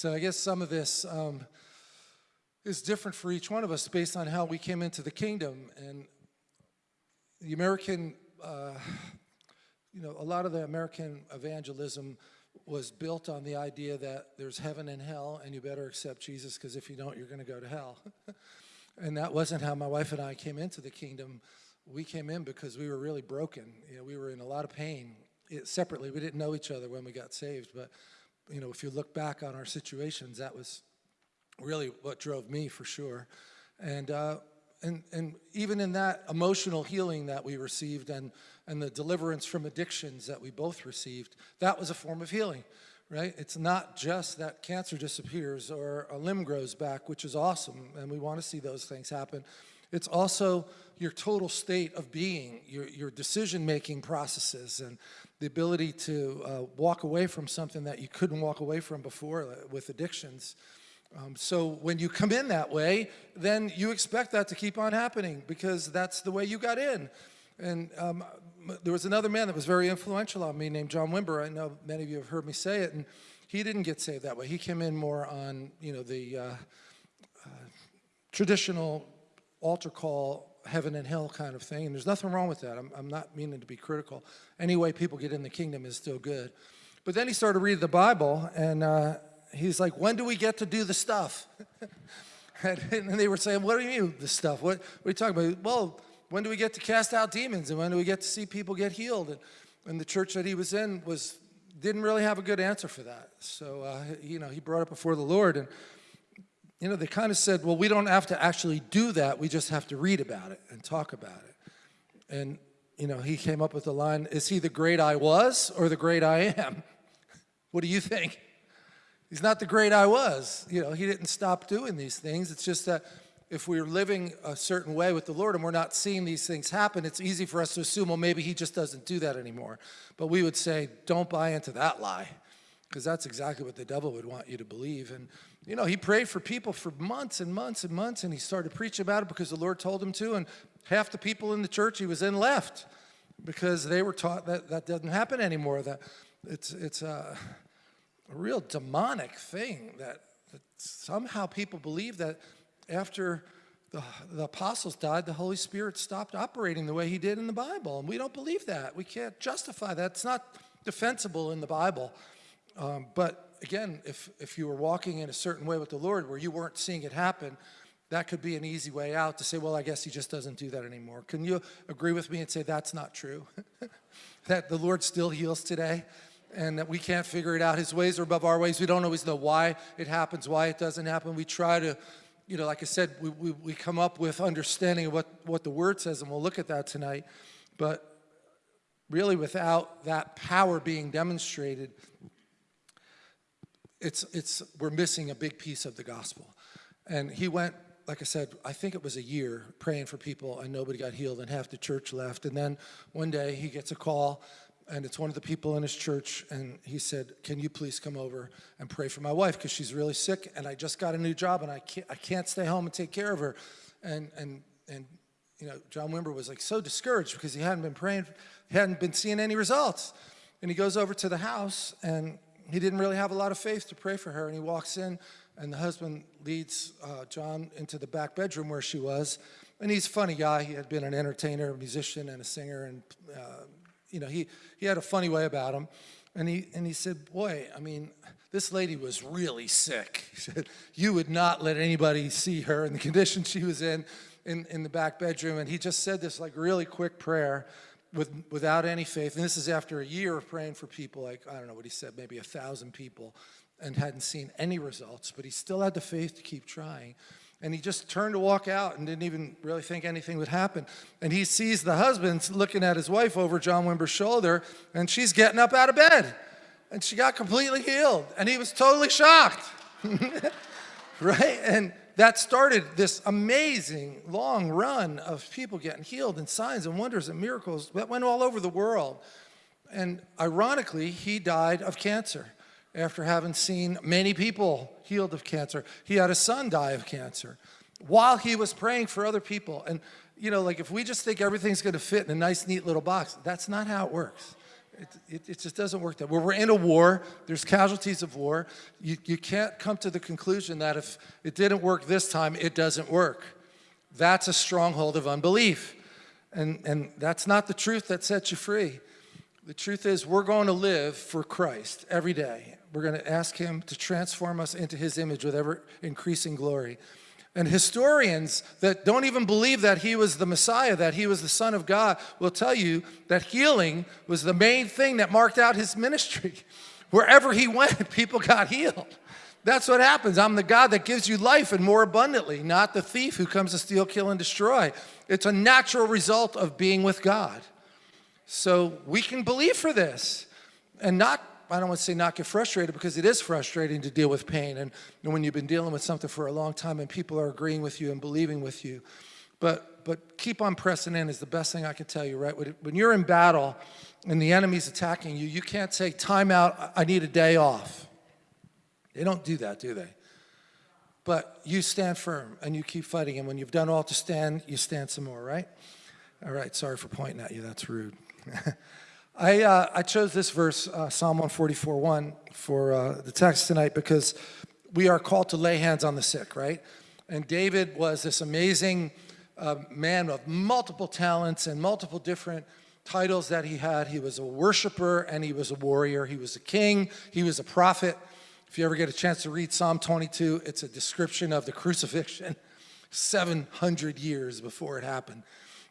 So I guess some of this um, is different for each one of us based on how we came into the kingdom. And the American, uh, you know, a lot of the American evangelism was built on the idea that there's heaven and hell and you better accept Jesus because if you don't, you're going to go to hell. and that wasn't how my wife and I came into the kingdom. We came in because we were really broken. You know, we were in a lot of pain it, separately. We didn't know each other when we got saved, but you know, if you look back on our situations, that was really what drove me for sure. And, uh, and, and even in that emotional healing that we received and, and the deliverance from addictions that we both received, that was a form of healing, right? It's not just that cancer disappears or a limb grows back, which is awesome, and we want to see those things happen. It's also your total state of being, your, your decision-making processes, and the ability to uh, walk away from something that you couldn't walk away from before uh, with addictions. Um, so when you come in that way, then you expect that to keep on happening because that's the way you got in. And um, there was another man that was very influential on me named John Wimber. I know many of you have heard me say it, and he didn't get saved that way. He came in more on, you know, the uh, uh, traditional altar call heaven and hell kind of thing, and there's nothing wrong with that. I'm, I'm not meaning to be critical. Any way people get in the kingdom is still good. But then he started reading the Bible, and uh, he's like, when do we get to do the stuff? and, and, they were saying, what do you mean, the stuff? What, what are you talking about? Well, when do we get to cast out demons, and when do we get to see people get healed? And, and the church that he was in was didn't really have a good answer for that. So, uh, you know, he brought it before the Lord, and you know, they kind of said, well, we don't have to actually do that. We just have to read about it and talk about it. And, you know, he came up with the line, is he the great I was or the great I am? what do you think? He's not the great I was. You know, he didn't stop doing these things. It's just that if we're living a certain way with the Lord and we're not seeing these things happen, it's easy for us to assume, well, maybe he just doesn't do that anymore. But we would say, don't buy into that lie because that's exactly what the devil would want you to believe. And, you know, he prayed for people for months and months and months, and he started preaching about it because the Lord told him to, and half the people in the church he was in left because they were taught that that doesn't happen anymore, that it's, it's a, a real demonic thing that, that somehow people believe that after the, the, apostles died, the Holy Spirit stopped operating the way he did in the Bible. And we don't believe that. We can't justify that. It's not defensible in the Bible. Um, but again, if, if you were walking in a certain way with the Lord where you weren't seeing it happen, that could be an easy way out to say, well, I guess he just doesn't do that anymore. Can you agree with me and say that's not true? that the Lord still heals today and that we can't figure it out. His ways are above our ways. We don't always know why it happens, why it doesn't happen. We try to, you know, like I said, we, we, we come up with understanding of what, what the word says, and we'll look at that tonight. But really without that power being demonstrated, it's, it's, we're missing a big piece of the gospel. And he went, like I said, I think it was a year praying for people and nobody got healed and half the church left. And then one day he gets a call and it's one of the people in his church and he said, can you please come over and pray for my wife because she's really sick and I just got a new job and I can't, I can't stay home and take care of her. And, and, and you know, John Wimber was like so discouraged because he hadn't been praying, he hadn't been seeing any results. And he goes over to the house and he didn't really have a lot of faith to pray for her. And he walks in, and the husband leads uh, John into the back bedroom where she was. And he's a funny guy. He had been an entertainer, a musician, and a singer. And, uh, you know, he, he had a funny way about him. And he, and he said, boy, I mean, this lady was really sick. He said, you would not let anybody see her in the condition she was in, in, in the back bedroom. And he just said this like really quick prayer with, without any faith, and this is after a year of praying for people, like, I don't know what he said, maybe a thousand people, and hadn't seen any results, but he still had the faith to keep trying. And he just turned to walk out and didn't even really think anything would happen. And he sees the husband looking at his wife over John Wimber's shoulder, and she's getting up out of bed. And she got completely healed. And he was totally shocked. right? And that started this amazing long run of people getting healed and signs and wonders and miracles that went all over the world. And ironically, he died of cancer after having seen many people healed of cancer. He had a son die of cancer while he was praying for other people. And, you know, like if we just think everything's going to fit in a nice, neat little box, that's not how it works. It, it, it just doesn't work that way. We're in a war. There's casualties of war. You, you can't come to the conclusion that if it didn't work this time, it doesn't work. That's a stronghold of unbelief. And, and that's not the truth that sets you free. The truth is we're going to live for Christ every day. We're going to ask him to transform us into his image with ever increasing glory. And historians that don't even believe that he was the Messiah, that he was the Son of God, will tell you that healing was the main thing that marked out his ministry. Wherever he went, people got healed. That's what happens. I'm the God that gives you life and more abundantly, not the thief who comes to steal, kill, and destroy. It's a natural result of being with God. So we can believe for this and not I don't want to say not get frustrated because it is frustrating to deal with pain and, and when you've been dealing with something for a long time and people are agreeing with you and believing with you. But, but keep on pressing in is the best thing I can tell you, right? When you're in battle and the enemy's attacking you, you can't say, time out, I need a day off. They don't do that, do they? But you stand firm and you keep fighting. And when you've done all to stand, you stand some more, right? All right, sorry for pointing at you. That's rude. I, uh, I chose this verse, uh, Psalm 144, 1, for uh, the text tonight because we are called to lay hands on the sick, right? And David was this amazing uh, man of multiple talents and multiple different titles that he had. He was a worshiper and he was a warrior. He was a king. He was a prophet. If you ever get a chance to read Psalm 22, it's a description of the crucifixion 700 years before it happened.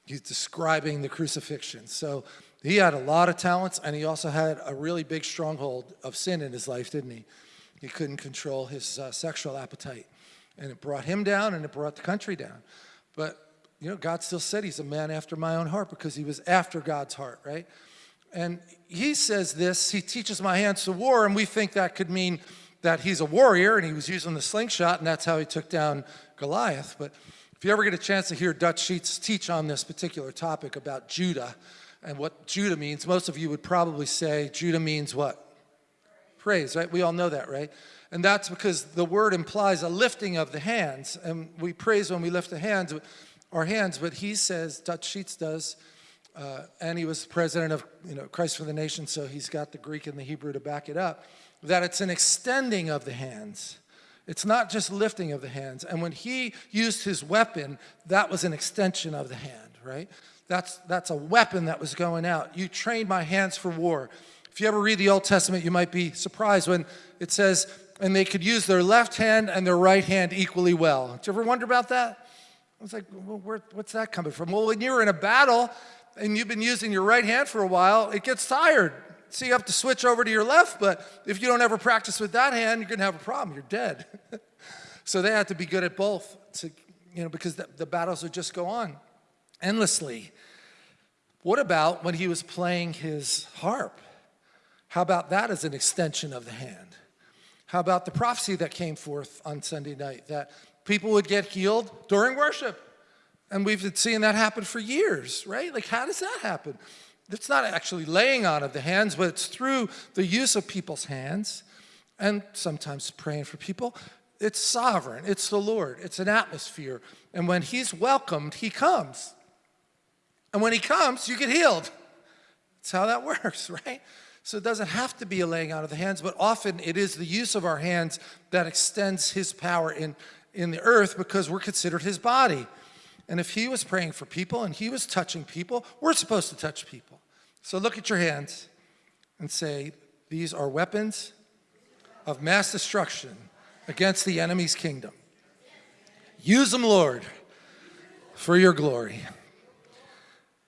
He's describing the crucifixion. So he had a lot of talents, and he also had a really big stronghold of sin in his life, didn't he? He couldn't control his uh, sexual appetite. And it brought him down, and it brought the country down. But, you know, God still said he's a man after my own heart because he was after God's heart, right? And he says this, he teaches my hands to war, and we think that could mean that he's a warrior, and he was using the slingshot, and that's how he took down Goliath. But if you ever get a chance to hear Dutch Sheets teach on this particular topic about Judah, and what Judah means, most of you would probably say Judah means what? Praise, right? We all know that, right? And that's because the word implies a lifting of the hands. And we praise when we lift the hands, our hands, but he says, Dutch Sheets does, uh, and he was president of you know, Christ for the Nation, so he's got the Greek and the Hebrew to back it up, that it's an extending of the hands. It's not just lifting of the hands. And when he used his weapon, that was an extension of the hand, right? That's, that's a weapon that was going out. You trained my hands for war. If you ever read the Old Testament, you might be surprised when it says, and they could use their left hand and their right hand equally well. Did you ever wonder about that? I was like, well, where, what's that coming from? Well, when you're in a battle and you've been using your right hand for a while, it gets tired. So you have to switch over to your left, but if you don't ever practice with that hand, you're gonna have a problem, you're dead. so they had to be good at both to, you know, because the, the battles would just go on endlessly. What about when he was playing his harp? How about that as an extension of the hand? How about the prophecy that came forth on Sunday night that people would get healed during worship? And we've been seeing that happen for years, right? Like, how does that happen? It's not actually laying on of the hands, but it's through the use of people's hands and sometimes praying for people. It's sovereign, it's the Lord, it's an atmosphere. And when He's welcomed, He comes. And when he comes, you get healed. That's how that works, right? So it doesn't have to be a laying out of the hands, but often it is the use of our hands that extends his power in, in the earth because we're considered his body. And if he was praying for people and he was touching people, we're supposed to touch people. So look at your hands and say, these are weapons of mass destruction against the enemy's kingdom. Use them, Lord, for your glory.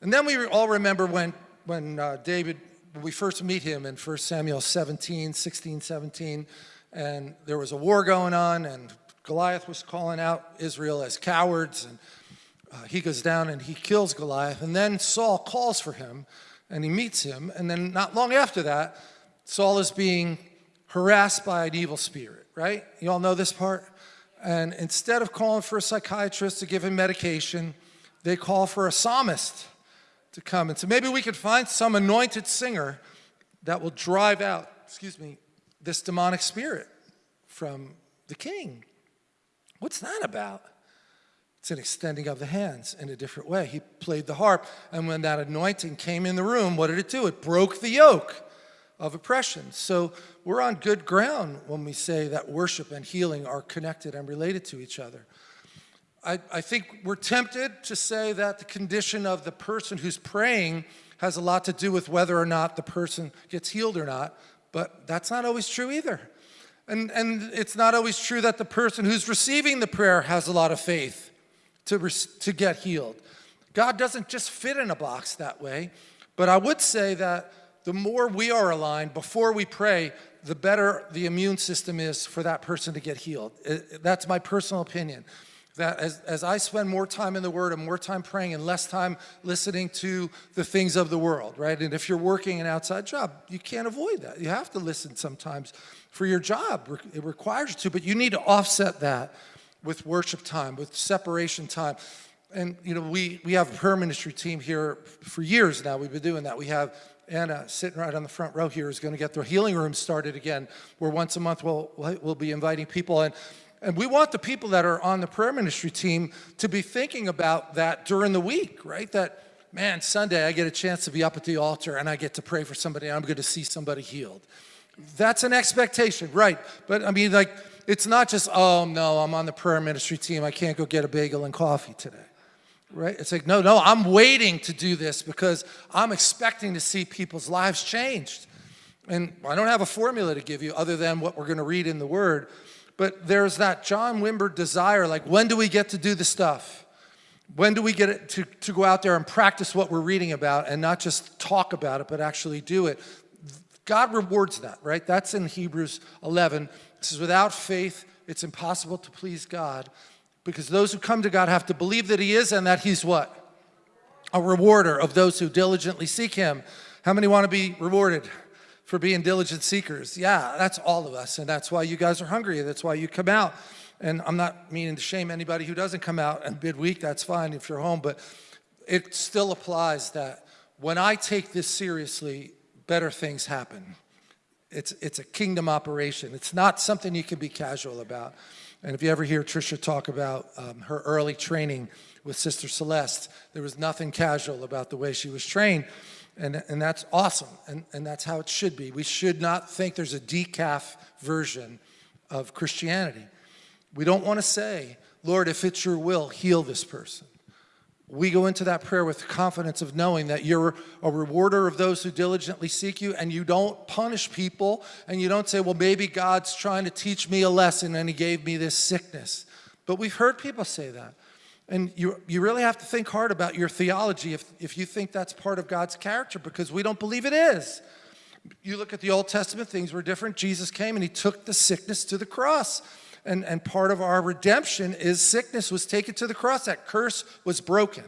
And then we all remember when, when uh, David, when we first meet him in 1 Samuel 17, 16, 17, and there was a war going on, and Goliath was calling out Israel as cowards, and uh, he goes down and he kills Goliath, and then Saul calls for him, and he meets him, and then not long after that, Saul is being harassed by an evil spirit, right? You all know this part? And instead of calling for a psychiatrist to give him medication, they call for a psalmist to come. And so maybe we could find some anointed singer that will drive out, excuse me, this demonic spirit from the king. What's that about? It's an extending of the hands in a different way. He played the harp, and when that anointing came in the room, what did it do? It broke the yoke of oppression. So we're on good ground when we say that worship and healing are connected and related to each other. I, I think we're tempted to say that the condition of the person who's praying has a lot to do with whether or not the person gets healed or not, but that's not always true either. And, and it's not always true that the person who's receiving the prayer has a lot of faith to, to get healed. God doesn't just fit in a box that way, but I would say that the more we are aligned before we pray, the better the immune system is for that person to get healed. That's my personal opinion. That as, as I spend more time in the Word and more time praying and less time listening to the things of the world, right? And if you're working an outside job, you can't avoid that. You have to listen sometimes for your job. It requires you to, but you need to offset that with worship time, with separation time. And, you know, we, we have a prayer ministry team here for years now. We've been doing that. We have Anna sitting right on the front row here is going to get the healing room started again, where once a month we'll, we'll be inviting people. And, and we want the people that are on the prayer ministry team to be thinking about that during the week, right? That, man, Sunday I get a chance to be up at the altar and I get to pray for somebody and I'm going to see somebody healed. That's an expectation, right? But I mean, like, it's not just, oh, no, I'm on the prayer ministry team. I can't go get a bagel and coffee today right? It's like, no, no, I'm waiting to do this because I'm expecting to see people's lives changed. And I don't have a formula to give you other than what we're going to read in the Word. But there's that John Wimber desire, like, when do we get to do the stuff? When do we get to, to go out there and practice what we're reading about and not just talk about it, but actually do it? God rewards that, right? That's in Hebrews 11. It says, without faith, it's impossible to please God. Because those who come to God have to believe that he is and that he's what? A rewarder of those who diligently seek him. How many want to be rewarded for being diligent seekers? Yeah, that's all of us. And that's why you guys are hungry. That's why you come out. And I'm not meaning to shame anybody who doesn't come out and midweek. That's fine if you're home. But it still applies that when I take this seriously, better things happen. It's, it's a kingdom operation. It's not something you can be casual about. And if you ever hear Trisha talk about um, her early training with Sister Celeste, there was nothing casual about the way she was trained. And, and that's awesome, and, and that's how it should be. We should not think there's a decaf version of Christianity. We don't want to say, Lord, if it's your will, heal this person we go into that prayer with confidence of knowing that you're a rewarder of those who diligently seek you and you don't punish people and you don't say, well, maybe God's trying to teach me a lesson and he gave me this sickness. But we've heard people say that. And you, you really have to think hard about your theology if, if you think that's part of God's character because we don't believe it is. You look at the Old Testament, things were different. Jesus came and he took the sickness to the cross. And, and part of our redemption is sickness was taken to the cross. That curse was broken.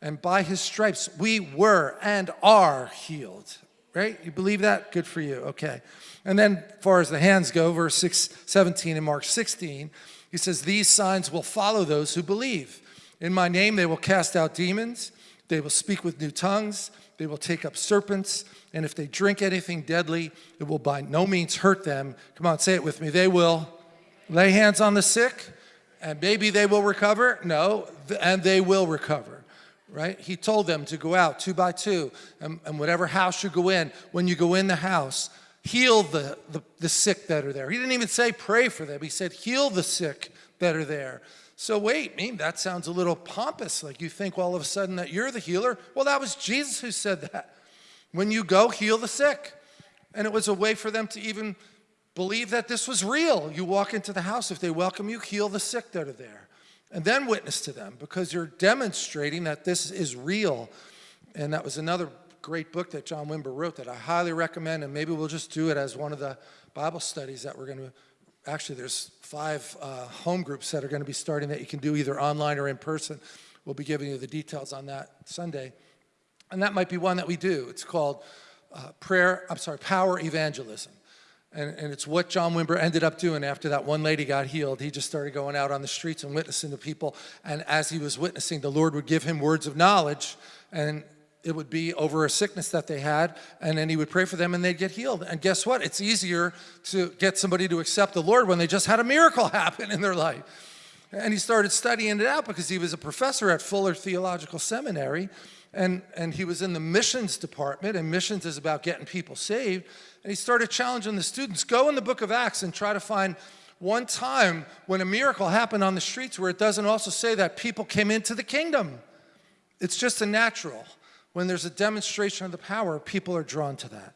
And by his stripes, we were and are healed. Right? You believe that? Good for you. Okay. And then, far as the hands go, verse 6, 17 in Mark 16, he says, These signs will follow those who believe. In my name, they will cast out demons, they will speak with new tongues, they will take up serpents, and if they drink anything deadly, it will by no means hurt them. Come on, say it with me. They will lay hands on the sick and maybe they will recover? No, and they will recover, right? He told them to go out two by two and, and whatever house you go in, when you go in the house, heal the, the, the sick that are there. He didn't even say pray for them. He said heal the sick that are there. So wait, mean, that sounds a little pompous, like you think all of a sudden that you're the healer. Well, that was Jesus who said that. When you go, heal the sick. And it was a way for them to even believe that this was real. You walk into the house, if they welcome you, heal the sick that are there. And then witness to them because you're demonstrating that this is real. And that was another great book that John Wimber wrote that I highly recommend. And maybe we'll just do it as one of the Bible studies that we're going to, actually there's five uh, home groups that are going to be starting that you can do either online or in person. We'll be giving you the details on that Sunday. And that might be one that we do. It's called uh, prayer, I'm sorry, power evangelism. And, and it's what John Wimber ended up doing after that one lady got healed. He just started going out on the streets and witnessing to people. And as he was witnessing, the Lord would give him words of knowledge. And it would be over a sickness that they had. And then he would pray for them and they'd get healed. And guess what? It's easier to get somebody to accept the Lord when they just had a miracle happen in their life. And he started studying it out because he was a professor at Fuller Theological Seminary and, and he was in the missions department and missions is about getting people saved. And he started challenging the students, go in the book of Acts and try to find one time when a miracle happened on the streets where it doesn't also say that people came into the kingdom. It's just a natural. When there's a demonstration of the power, people are drawn to that.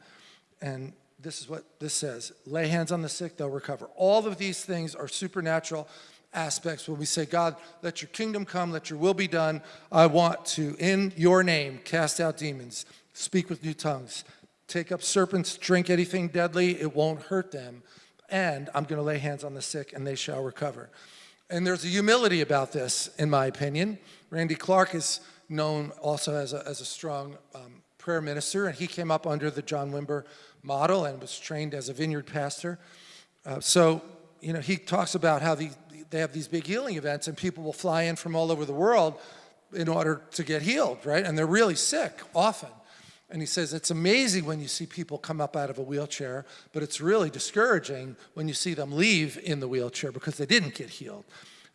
And this is what this says, lay hands on the sick, they'll recover. All of these things are supernatural aspects when we say, God, let your kingdom come, let your will be done. I want to, in your name, cast out demons, speak with new tongues, take up serpents, drink anything deadly, it won't hurt them. And I'm going to lay hands on the sick and they shall recover. And there's a humility about this, in my opinion. Randy Clark is known also as a, as a strong um, prayer minister, and he came up under the John Wimber model and was trained as a vineyard pastor. Uh, so, you know, he talks about how the, they have these big healing events and people will fly in from all over the world in order to get healed, right? And they're really sick often. And he says, it's amazing when you see people come up out of a wheelchair, but it's really discouraging when you see them leave in the wheelchair because they didn't get healed.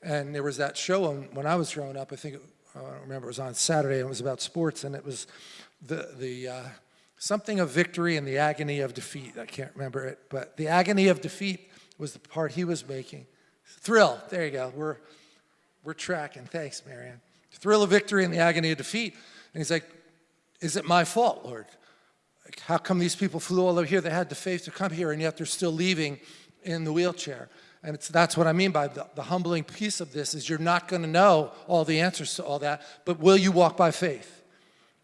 And there was that show when I was growing up, I think, I don't remember, it was on Saturday, and it was about sports, and it was the, the uh, something of victory and the agony of defeat. I can't remember it, but the agony of defeat was the part he was making. Thrill, there you go. We're, we're tracking. Thanks, Marianne. Thrill of victory and the agony of defeat. And he's like, is it my fault, Lord? Like, how come these people flew all over here? They had the faith to come here, and yet they're still leaving in the wheelchair. And that's what I mean by the, the humbling piece of this is you're not going to know all the answers to all that, but will you walk by faith?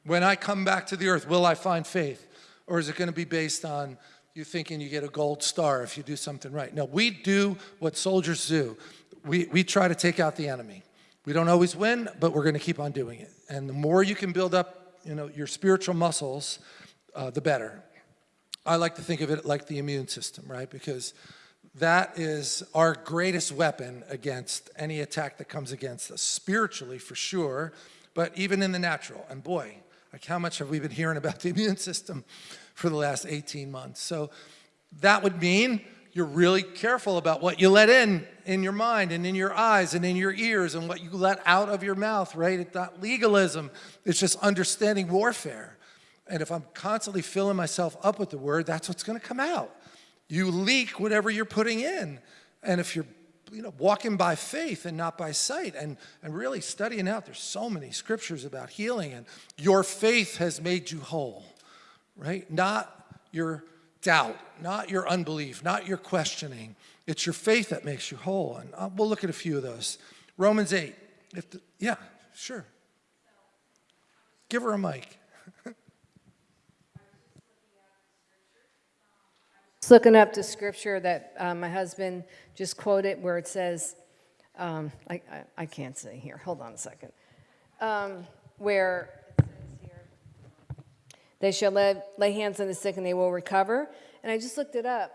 When I come back to the earth, will I find faith? Or is it going to be based on you thinking you get a gold star if you do something right? No, we do what soldiers do. We, we try to take out the enemy. We don't always win, but we're going to keep on doing it. And the more you can build up you know, your spiritual muscles, uh, the better. I like to think of it like the immune system, right? Because that is our greatest weapon against any attack that comes against us, spiritually for sure, but even in the natural. And boy, like how much have we been hearing about the immune system for the last 18 months? So that would mean you're really careful about what you let in in your mind and in your eyes and in your ears and what you let out of your mouth, right? It's not legalism, it's just understanding warfare. And if I'm constantly filling myself up with the word, that's what's gonna come out. You leak whatever you're putting in. And if you're you know, walking by faith and not by sight and, and really studying out, there's so many scriptures about healing and your faith has made you whole, right? Not your doubt, not your unbelief, not your questioning. It's your faith that makes you whole. And uh, we'll look at a few of those. Romans 8. If the, yeah, sure. Give her a mic. Just looking up the scripture that uh, my husband just quoted where it says, um, I, I, I, can't say here, hold on a second, um, where they shall lay, lay hands on the sick and they will recover. And I just looked it up,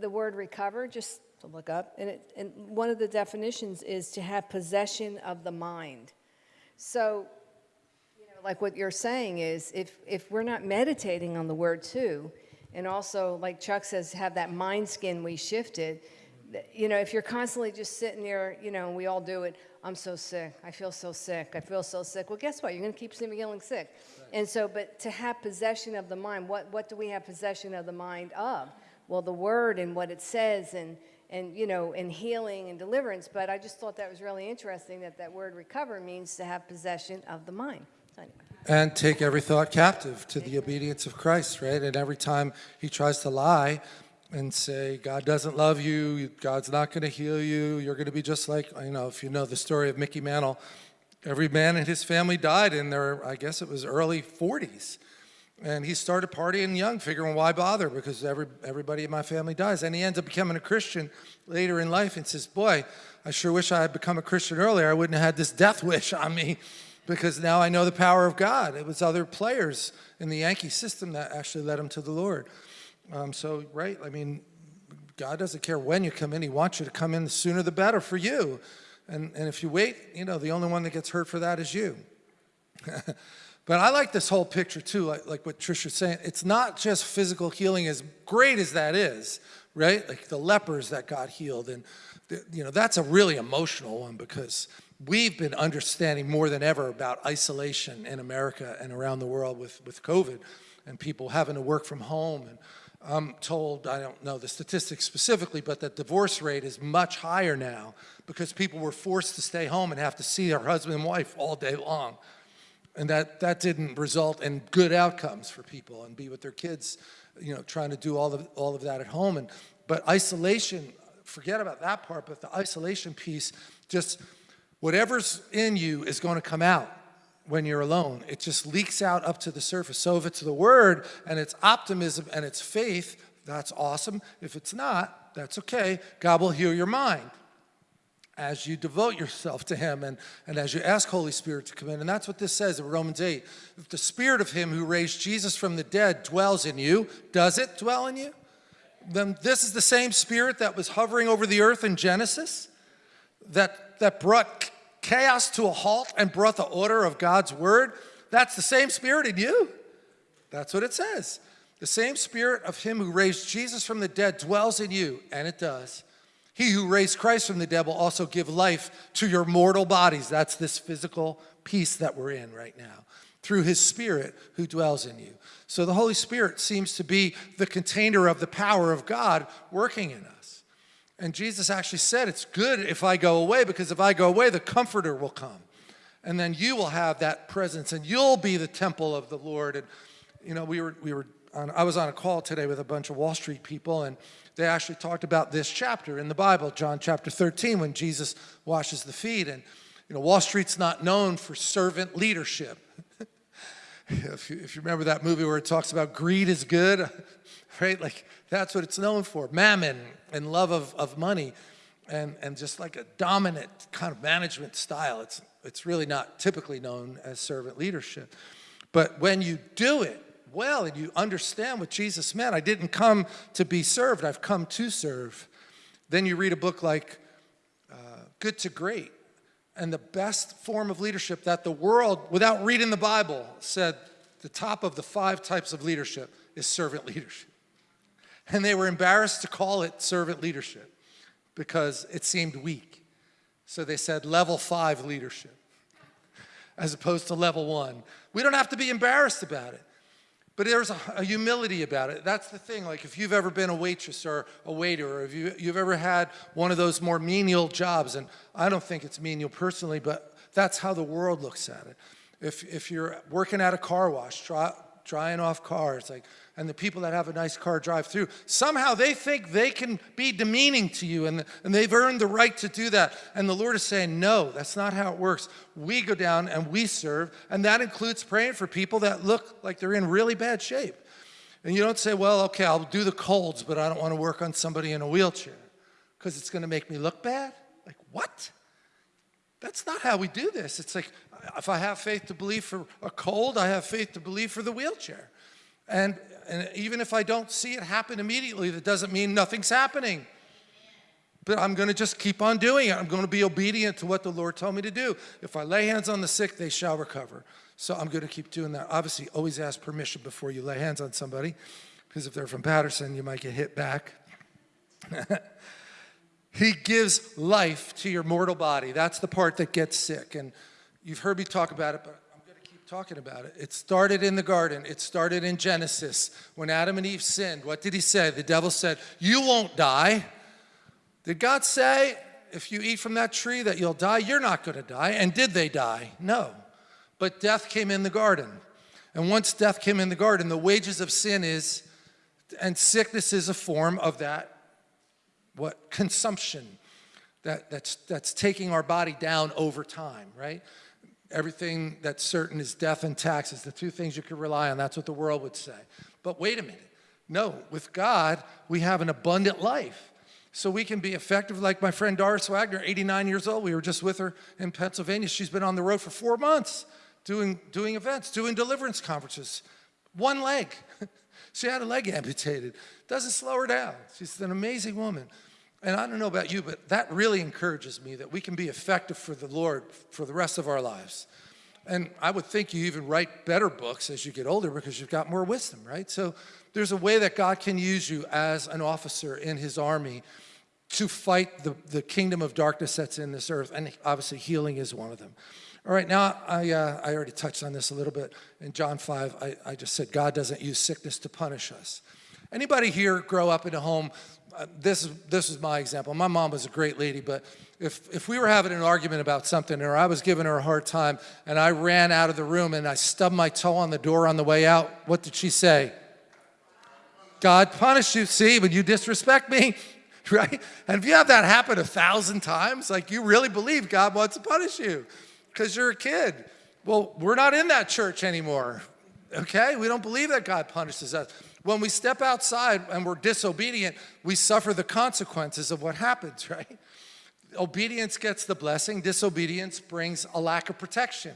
the word recover, just to look up. And, it, and one of the definitions is to have possession of the mind. So, you know, like what you're saying is if, if we're not meditating on the word too, and also, like Chuck says, have that mind skin we shifted, you know, if you're constantly just sitting there, you know, we all do it, I'm so sick, I feel so sick, I feel so sick. Well, guess what? You're going to keep feeling sick. And so, but to have possession of the mind, what, what do we have possession of the mind of? Well, the word and what it says and, and, you know, and healing and deliverance. But I just thought that was really interesting that that word recover means to have possession of the mind. So anyway. And take every thought captive to the obedience of Christ, right? And every time he tries to lie and say, God doesn't love you, God's not going to heal you, you're going to be just like, you know, if you know the story of Mickey Mantle, every man in his family died in their, I guess it was early 40s. And he started partying young, figuring why bother because every, everybody in my family dies. And he ends up becoming a Christian later in life and says, boy, I sure wish I had become a Christian earlier. I wouldn't have had this death wish on me because now I know the power of God. It was other players in the Yankee system that actually led him to the Lord. Um, so, right, I mean, God doesn't care when you come in. He wants you to come in the sooner the better for you. And, and if you wait, you know, the only one that gets hurt for that is you. but I like this whole picture too, like, like what Trisha's saying. It's not just physical healing, as great as that is, right? Like the lepers that got healed. And, you know, that's a really emotional one because we've been understanding more than ever about isolation in America and around the world with, with COVID and people having to work from home. And I'm told, I don't know the statistics specifically, but that divorce rate is much higher now because people were forced to stay home and have to see their husband and wife all day long. And that, that didn't result in good outcomes for people and be with their kids, you know, trying to do all of, all of that at home. And, but isolation, forget about that part, but the isolation piece, just whatever's in you is going to come out when you're alone. It just leaks out up to the surface. So if it's the word and it's optimism and it's faith, that's awesome. If it's not, that's okay. God will heal your mind as you devote yourself to him and, and as you ask Holy Spirit to come in. And that's what this says in Romans 8. If the spirit of him who raised Jesus from the dead dwells in you, does it dwell in you? Then this is the same spirit that was hovering over the earth in Genesis, that, that brought chaos to a halt and brought the order of God's word. That's the same spirit in you. That's what it says. The same spirit of him who raised Jesus from the dead dwells in you, and it does. He who raised Christ from the dead will also give life to your mortal bodies. That's this physical piece that we're in right now, through his spirit who dwells in you. So the Holy Spirit seems to be the container of the power of God working in us. And Jesus actually said, It's good if I go away, because if I go away, the Comforter will come. And then you will have that presence, and you'll be the temple of the Lord. And, you know, we were, we were on, I was on a call today with a bunch of Wall Street people, and they actually talked about this chapter in the Bible, John chapter 13, when Jesus washes the feet. And, you know, Wall Street's not known for servant leadership. If, you, if you remember that movie where it talks about greed is good, right? Like, that's what it's known for mammon and love of, of money, and, and just like a dominant kind of management style. It's, it's really not typically known as servant leadership. But when you do it, well and you understand what Jesus meant. I didn't come to be served, I've come to serve. Then you read a book like uh, Good to Great, and the best form of leadership that the world, without reading the Bible, said the top of the five types of leadership is servant leadership. And they were embarrassed to call it servant leadership because it seemed weak. So they said level five leadership as opposed to level one. We don't have to be embarrassed about it. But there's a, a, humility about it. That's the thing. Like if you've ever been a waitress or a waiter, or if you, you've ever had one of those more menial jobs, and I don't think it's menial personally, but that's how the world looks at it. If, if you're working at a car wash, dry, drying off cars, like, and the people that have a nice car drive through, somehow they think they can be demeaning to you and, and they've earned the right to do that. And the Lord is saying, no, that's not how it works. We go down and we serve, and that includes praying for people that look like they're in really bad shape. And you don't say, well, okay, I'll do the colds, but I don't want to work on somebody in a wheelchair because it's going to make me look bad. Like, what? That's not how we do this. It's like, if I have faith to believe for a cold, I have faith to believe for the wheelchair. And, and even if I don't see it happen immediately, that doesn't mean nothing's happening. But I'm going to just keep on doing it. I'm going to be obedient to what the Lord told me to do. If I lay hands on the sick, they shall recover. So I'm going to keep doing that. Obviously, always ask permission before you lay hands on somebody, because if they're from Patterson, you might get hit back. he gives life to your mortal body. That's the part that gets sick. And you've heard me talk about it, but I'm going to keep talking about it. It started in the garden. It started in Genesis. When Adam and Eve sinned, what did he say? The devil said, you won't die. Did God say, if you eat from that tree that you'll die? You're not going to die. And did they die? No. But death came in the garden. And once death came in the garden, the wages of sin is, and sickness is a form of that, what, consumption that, that's, that's taking our body down over time, right? Everything that's certain is death and taxes, the two things you can rely on. That's what the world would say. But wait a minute. No, with God, we have an abundant life. So we can be effective like my friend Doris Wagner, 89 years old. We were just with her in Pennsylvania. She's been on the road for four months doing, doing events, doing deliverance conferences. One leg. she had a leg amputated. Doesn't slow her down. She's an amazing woman. And I don't know about you, but that really encourages me that we can be effective for the Lord for the rest of our lives. And I would think you even write better books as you get older because you've got more wisdom, right? So there's a way that God can use you as an officer in his army to fight the, the kingdom of darkness that's in this earth. And obviously healing is one of them. All right, now I, uh, I already touched on this a little bit. In John 5, I, I just said God doesn't use sickness to punish us. Anybody here grow up in a home, uh, this, is, this is my example. My mom was a great lady, but if, if we were having an argument about something or I was giving her a hard time and I ran out of the room and I stubbed my toe on the door on the way out, what did she say? God punished you. See, when you disrespect me, right? And if you have that happen a thousand times, like you really believe God wants to punish you because you're a kid. Well, we're not in that church anymore, okay? We don't believe that God punishes us. When we step outside and we're disobedient, we suffer the consequences of what happens, right? Obedience gets the blessing, disobedience brings a lack of protection.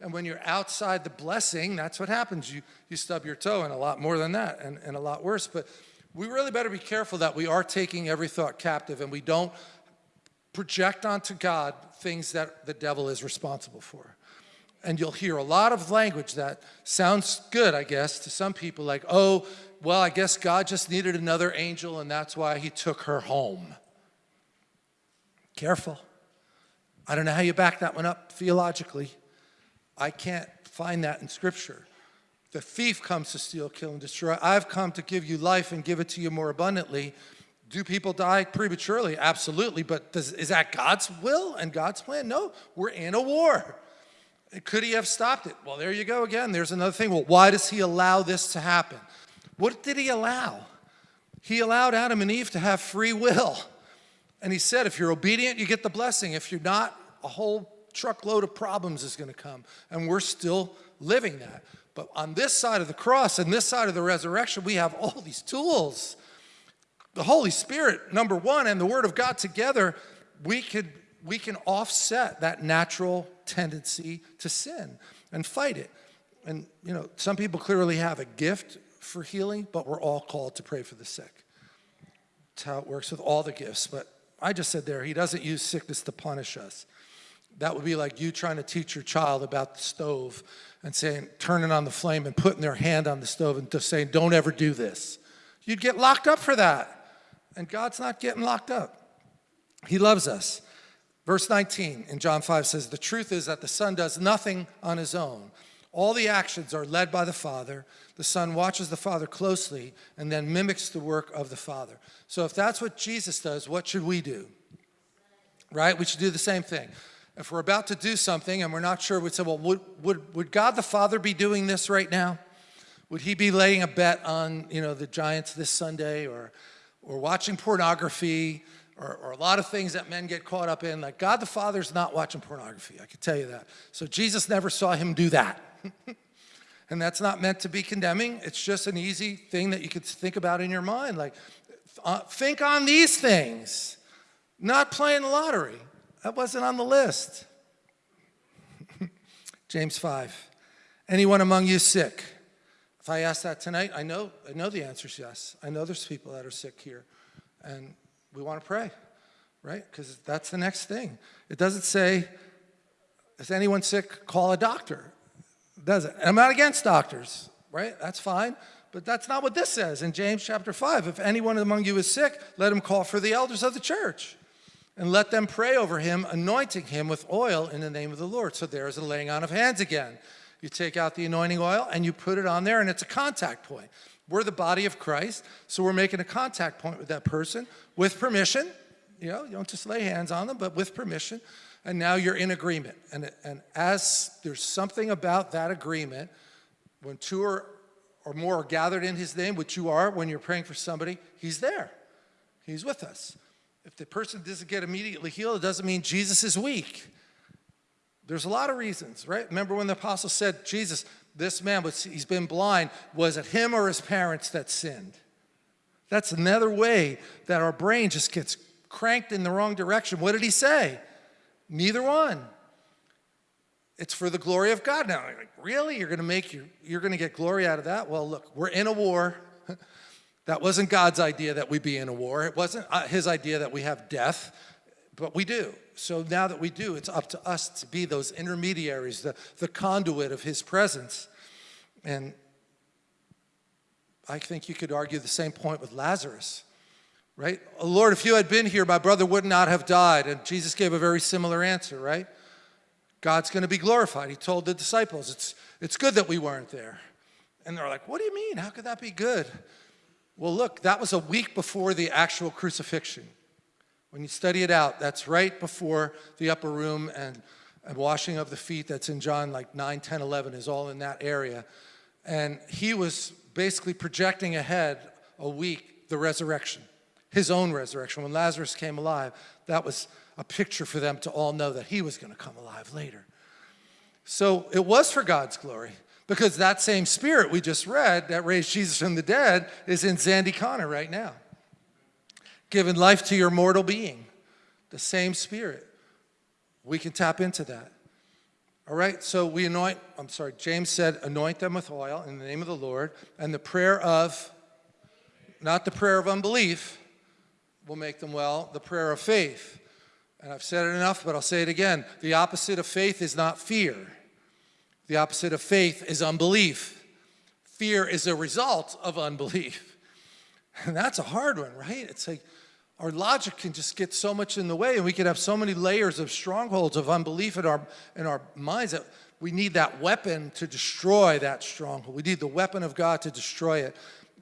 And when you're outside the blessing, that's what happens. You, you stub your toe and a lot more than that and, and a lot worse. But we really better be careful that we are taking every thought captive and we don't project onto God things that the devil is responsible for. And you'll hear a lot of language that sounds good, I guess, to some people like, oh, well, I guess God just needed another angel and that's why he took her home. Careful. I don't know how you back that one up theologically. I can't find that in Scripture. The thief comes to steal, kill, and destroy. I've come to give you life and give it to you more abundantly. Do people die prematurely? Absolutely. But does, is that God's will and God's plan? No, we're in a war. Could he have stopped it? Well, there you go again. There's another thing. Well, why does he allow this to happen? What did he allow? He allowed Adam and Eve to have free will. And he said, if you're obedient, you get the blessing. If you're not, a whole truckload of problems is going to come. And we're still living that. But on this side of the cross and this side of the resurrection, we have all these tools. The Holy Spirit, number one, and the Word of God together, we, could, we can offset that natural tendency to sin and fight it. And, you know, some people clearly have a gift for healing, but we're all called to pray for the sick. That's how it works with all the gifts. But I just said there, he doesn't use sickness to punish us. That would be like you trying to teach your child about the stove and saying, turning on the flame and putting their hand on the stove and just saying, don't ever do this. You'd get locked up for that. And God's not getting locked up. He loves us. Verse 19 in John 5 says, The truth is that the Son does nothing on his own. All the actions are led by the Father. The Son watches the Father closely and then mimics the work of the Father. So if that's what Jesus does, what should we do? Right? We should do the same thing. If we're about to do something and we're not sure, we'd say, well, would, would, would God the Father be doing this right now? Would he be laying a bet on, you know, the Giants this Sunday or, or watching pornography or, or a lot of things that men get caught up in? Like God the Father's not watching pornography, I can tell you that. So Jesus never saw him do that. and that's not meant to be condemning. It's just an easy thing that you could think about in your mind. Like, uh, think on these things, not playing the lottery. That wasn't on the list. James 5. Anyone among you sick? If I ask that tonight, I know, I know the answer is yes. I know there's people that are sick here. And we want to pray, right? Because that's the next thing. It doesn't say, is anyone sick? Call a doctor. Does it? And I'm not against doctors, right? That's fine. But that's not what this says in James chapter 5. If anyone among you is sick, let him call for the elders of the church and let them pray over him, anointing him with oil in the name of the Lord. So there's a laying on of hands again. You take out the anointing oil and you put it on there, and it's a contact point. We're the body of Christ, so we're making a contact point with that person with permission. You know, you don't just lay hands on them, but with permission. And now you're in agreement. And, and as there's something about that agreement, when two or, or more are gathered in his name, which you are when you're praying for somebody, he's there. He's with us. If the person doesn't get immediately healed, it doesn't mean Jesus is weak. There's a lot of reasons, right? Remember when the apostle said, Jesus, this man, was, he's been blind, was it him or his parents that sinned? That's another way that our brain just gets cranked in the wrong direction. What did he say? Neither one. It's for the glory of God. Now, like, really? You're going to make your, you're going to get glory out of that? Well, look, we're in a war. That wasn't God's idea that we be in a war. It wasn't uh, his idea that we have death. but we do. So now that we do, it's up to us to be those intermediaries, the, the conduit of his presence. And I think you could argue the same point with Lazarus, right? Lord, if you had been here, my brother would not have died. And Jesus gave a very similar answer, right? God's going to be glorified. He told the disciples, it's, it's good that we weren't there. And they're like, what do you mean? How could that be good? Well, look, that was a week before the actual crucifixion. When you study it out, that's right before the upper room and, and washing of the feet that's in John like 9, 10, 11 is all in that area. And he was basically projecting ahead a week the resurrection, his own resurrection. When Lazarus came alive, that was a picture for them to all know that he was going to come alive later. So it was for God's glory because that same spirit we just read that raised Jesus from the dead is in Zandy Connor right now, giving life to your mortal being. The same spirit. We can tap into that. All right, so we anoint, I'm sorry, James said, anoint them with oil in the name of the Lord, and the prayer of, not the prayer of unbelief, will make them well, the prayer of faith. And I've said it enough, but I'll say it again. The opposite of faith is not fear. The opposite of faith is unbelief. Fear is a result of unbelief. And that's a hard one, right? It's like our logic can just get so much in the way and we could have so many layers of strongholds of unbelief in our, in our minds that we need that weapon to destroy that stronghold. We need the weapon of God to destroy it.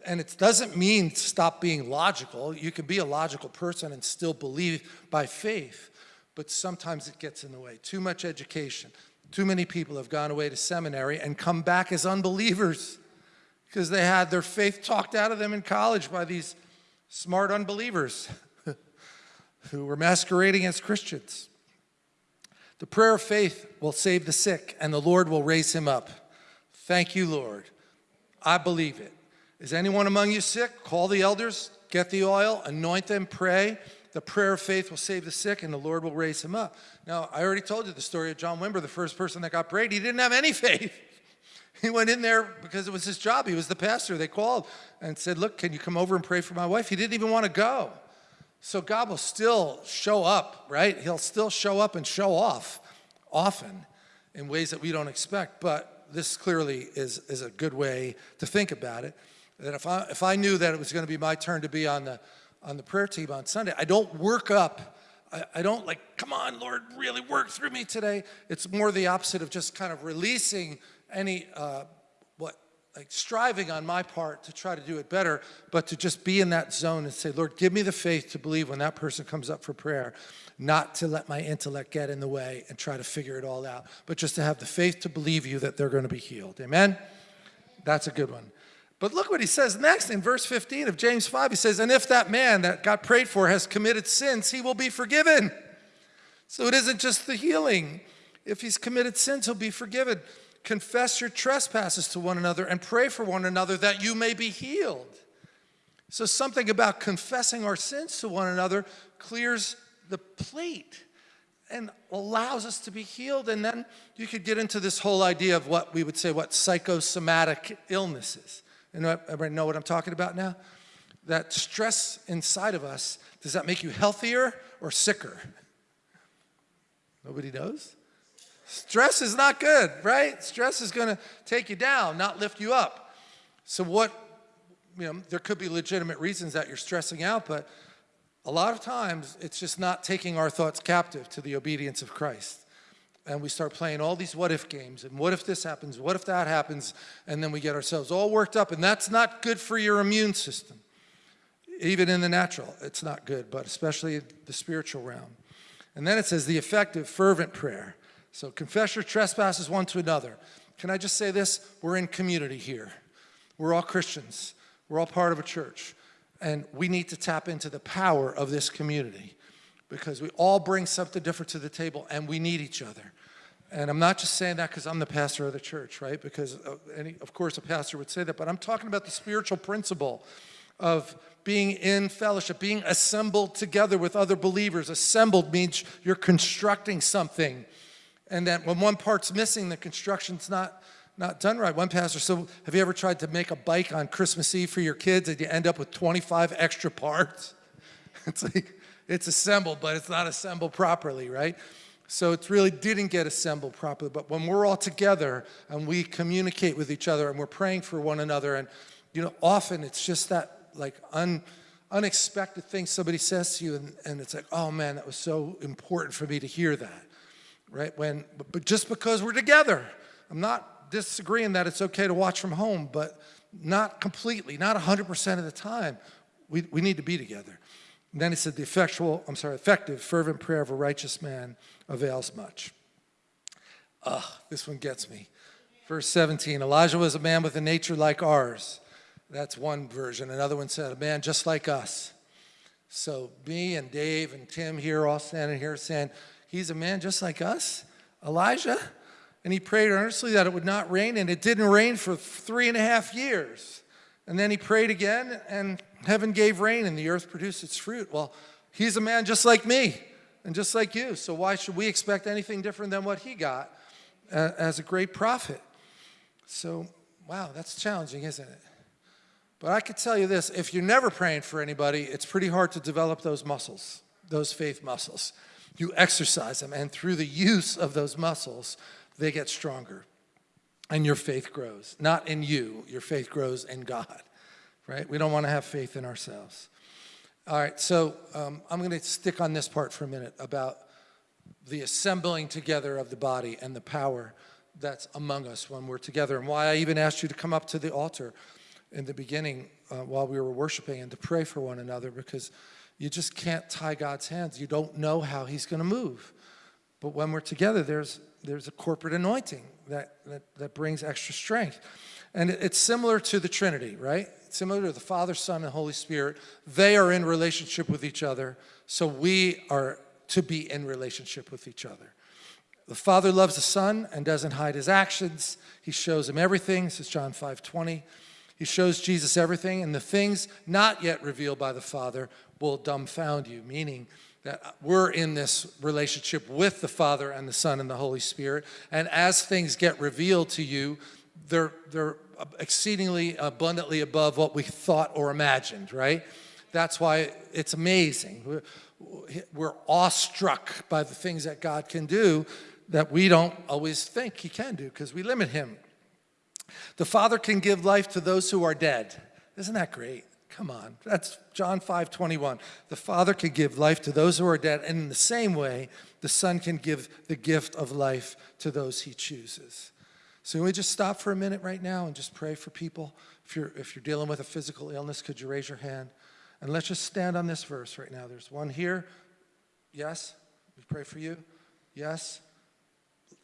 And it doesn't mean stop being logical. You can be a logical person and still believe by faith, but sometimes it gets in the way. Too much education. Too many people have gone away to seminary and come back as unbelievers because they had their faith talked out of them in college by these smart unbelievers who were masquerading as Christians. The prayer of faith will save the sick and the Lord will raise him up. Thank you, Lord. I believe it. Is anyone among you sick? Call the elders, get the oil, anoint them, pray. The prayer of faith will save the sick and the Lord will raise him up. Now, I already told you the story of John Wimber, the first person that got prayed. He didn't have any faith. He went in there because it was his job. He was the pastor. They called and said, look, can you come over and pray for my wife? He didn't even want to go. So God will still show up, right? He'll still show up and show off often in ways that we don't expect. But this clearly is, is a good way to think about it. That if I, if I knew that it was going to be my turn to be on the, on the prayer team on Sunday, I don't work up I, don't like, come on, Lord, really work through me today. It's more the opposite of just kind of releasing any, uh, what, like striving on my part to try to do it better, but to just be in that zone and say, Lord, give me the faith to believe when that person comes up for prayer, not to let my intellect get in the way and try to figure it all out, but just to have the faith to believe you that they're going to be healed. Amen? That's a good one. But look what he says next in verse 15 of James 5. He says, And if that man that got prayed for has committed sins, he will be forgiven. So it isn't just the healing. If he's committed sins, he'll be forgiven. Confess your trespasses to one another and pray for one another that you may be healed. So something about confessing our sins to one another clears the plate and allows us to be healed. And then you could get into this whole idea of what we would say, what psychosomatic illnesses. And everybody know what I'm talking about now? That stress inside of us, does that make you healthier or sicker? Nobody knows? Stress is not good, right? Stress is going to take you down, not lift you up. So what, you know, there could be legitimate reasons that you're stressing out, but a lot of times it's just not taking our thoughts captive to the obedience of Christ. And we start playing all these what if games, and what if this happens, what if that happens, and then we get ourselves all worked up, and that's not good for your immune system. Even in the natural, it's not good, but especially the spiritual realm. And then it says the effective, fervent prayer. So confess your trespasses one to another. Can I just say this? We're in community here. We're all Christians. We're all part of a church. And we need to tap into the power of this community because we all bring something different to the table and we need each other. And I'm not just saying that because I'm the pastor of the church, right? Because uh, any, of course a pastor would say that, but I'm talking about the spiritual principle of being in fellowship, being assembled together with other believers. Assembled means you're constructing something and that when one part's missing, the construction's not, not done right. One pastor said, have you ever tried to make a bike on Christmas Eve for your kids and you end up with 25 extra parts? It's like, it's assembled, but it's not assembled properly, right? So it really didn't get assembled properly. But when we're all together and we communicate with each other and we're praying for one another, and you know, often it's just that like un, unexpected thing somebody says to you, and, and it's like, oh man, that was so important for me to hear that, right? When, but, but just because we're together, I'm not disagreeing that it's okay to watch from home, but not completely, not 100% of the time. We, we need to be together. And then he said, the effectual, I'm sorry, effective, fervent prayer of a righteous man avails much. Ugh, this one gets me. Verse 17, Elijah was a man with a nature like ours. That's one version. Another one said, a man just like us. So me and Dave and Tim here, all standing here saying, he's a man just like us, Elijah? And he prayed earnestly that it would not rain, and it didn't rain for three and a half years. And then he prayed again, and heaven gave rain, and the earth produced its fruit. Well, he's a man just like me and just like you. So why should we expect anything different than what he got uh, as a great prophet? So, wow, that's challenging, isn't it? But I could tell you this, if you're never praying for anybody, it's pretty hard to develop those muscles, those faith muscles. You exercise them, and through the use of those muscles, they get stronger. And your faith grows. Not in you, your faith grows in God, right? We don't want to have faith in ourselves. All right, so um, I'm going to stick on this part for a minute about the assembling together of the body and the power that's among us when we're together, and why I even asked you to come up to the altar in the beginning uh, while we were worshiping and to pray for one another because you just can't tie God's hands. You don't know how He's going to move. But when we're together, there's, there's a corporate anointing that, that, that brings extra strength. And it's similar to the Trinity, right? Similar to the Father, Son, and Holy Spirit. They are in relationship with each other, so we are to be in relationship with each other. The Father loves the Son and doesn't hide his actions. He shows him everything. This is John 5 20. He shows Jesus everything, and the things not yet revealed by the Father will dumbfound you, meaning that we're in this relationship with the Father and the Son and the Holy Spirit. And as things get revealed to you, they're, they're exceedingly abundantly above what we thought or imagined, right? That's why it's amazing. We're, we're awestruck by the things that God can do that we don't always think he can do because we limit him. The Father can give life to those who are dead. Isn't that great? Come on, that's John 5, 21. The Father can give life to those who are dead, and in the same way, the Son can give the gift of life to those he chooses. So we just stop for a minute right now and just pray for people? If you're, if you're dealing with a physical illness, could you raise your hand? And let's just stand on this verse right now. There's one here. Yes? We pray for you. Yes?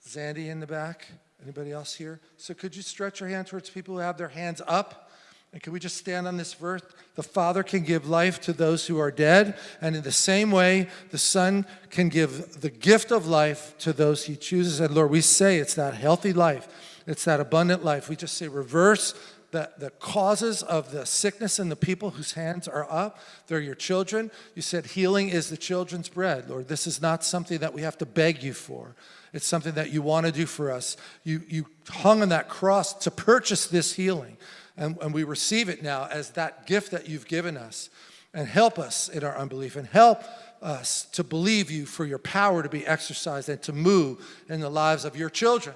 Zandy in the back. Anybody else here? So could you stretch your hand towards people who have their hands up? And can we just stand on this verse? The Father can give life to those who are dead, and in the same way, the Son can give the gift of life to those he chooses. And Lord, we say it's that healthy life, it's that abundant life. We just say reverse the, the causes of the sickness in the people whose hands are up. They're your children. You said healing is the children's bread. Lord, this is not something that we have to beg you for. It's something that you want to do for us. You, you hung on that cross to purchase this healing, and, and we receive it now as that gift that you've given us. And help us in our unbelief, and help us to believe you for your power to be exercised and to move in the lives of your children.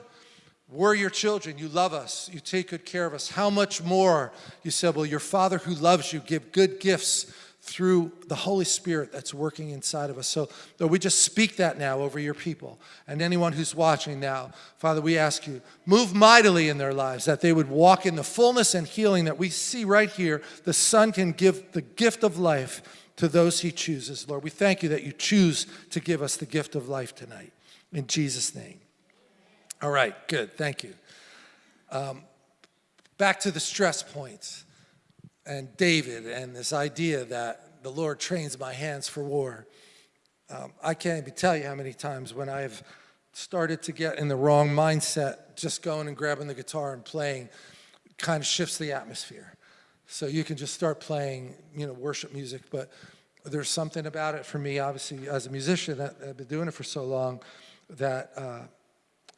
We're your children. You love us. You take good care of us. How much more, you said, will your Father who loves you give good gifts through the Holy Spirit that's working inside of us. So Lord, we just speak that now over your people and anyone who's watching now. Father, we ask you, move mightily in their lives, that they would walk in the fullness and healing that we see right here. The Son can give the gift of life to those he chooses. Lord, we thank you that you choose to give us the gift of life tonight. In Jesus' name. All right, good, thank you. Um, back to the stress points and David and this idea that the Lord trains my hands for war. Um, I can't even tell you how many times when I've started to get in the wrong mindset, just going and grabbing the guitar and playing kind of shifts the atmosphere. So you can just start playing, you know, worship music, but there's something about it for me, obviously, as a musician, that I've been doing it for so long, that uh,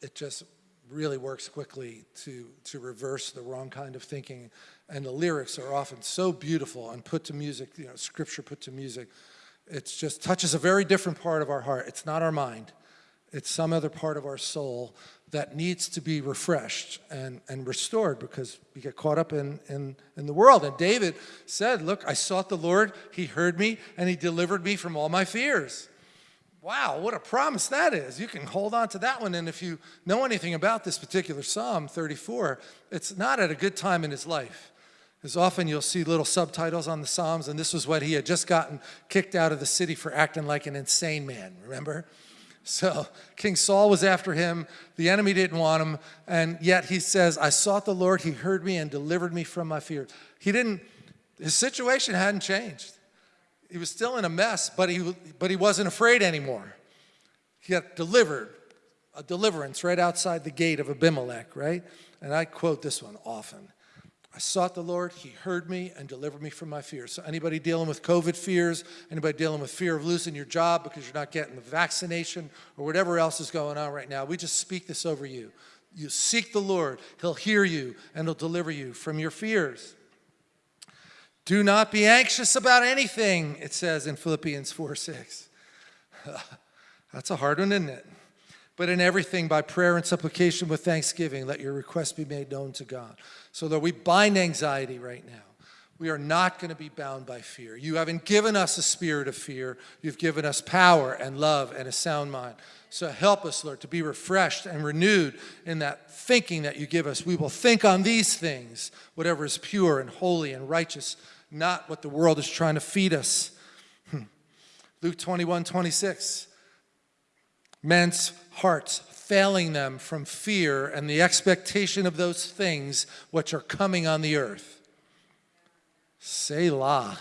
it just really works quickly to, to reverse the wrong kind of thinking. And the lyrics are often so beautiful and put to music, you know, scripture put to music. It just touches a very different part of our heart. It's not our mind. It's some other part of our soul that needs to be refreshed and, and restored because we get caught up in, in, in the world. And David said, look, I sought the Lord, he heard me, and he delivered me from all my fears. Wow, what a promise that is. You can hold on to that one. And if you know anything about this particular Psalm 34, it's not at a good time in his life. Because often you'll see little subtitles on the Psalms, and this was what he had just gotten kicked out of the city for acting like an insane man, remember? So King Saul was after him, the enemy didn't want him, and yet he says, I sought the Lord, he heard me and delivered me from my fear. He didn't, his situation hadn't changed. He was still in a mess, but he, but he wasn't afraid anymore. He got delivered, a deliverance right outside the gate of Abimelech, right? And I quote this one often. I sought the Lord, he heard me and delivered me from my fears. So anybody dealing with COVID fears, anybody dealing with fear of losing your job because you're not getting the vaccination or whatever else is going on right now, we just speak this over you. You seek the Lord, he'll hear you and he'll deliver you from your fears. Do not be anxious about anything, it says in Philippians 4, 6. That's a hard one, isn't it? But in everything, by prayer and supplication with thanksgiving, let your requests be made known to God. So that we bind anxiety right now. We are not going to be bound by fear. You haven't given us a spirit of fear. You've given us power and love and a sound mind. So help us, Lord, to be refreshed and renewed in that thinking that you give us. We will think on these things, whatever is pure and holy and righteous, not what the world is trying to feed us. Hmm. Luke 21, 26. Men's hearts failing them from fear and the expectation of those things which are coming on the earth. Selah.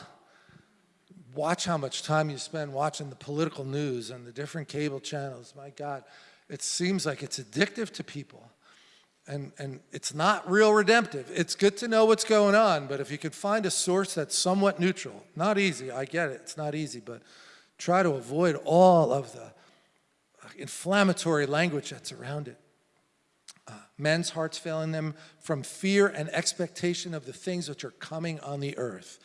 Watch how much time you spend watching the political news and the different cable channels. My God, it seems like it's addictive to people. And, and it's not real redemptive. It's good to know what's going on, but if you could find a source that's somewhat neutral, not easy, I get it, it's not easy, but try to avoid all of the inflammatory language that's around it. Uh, men's hearts failing them from fear and expectation of the things which are coming on the earth.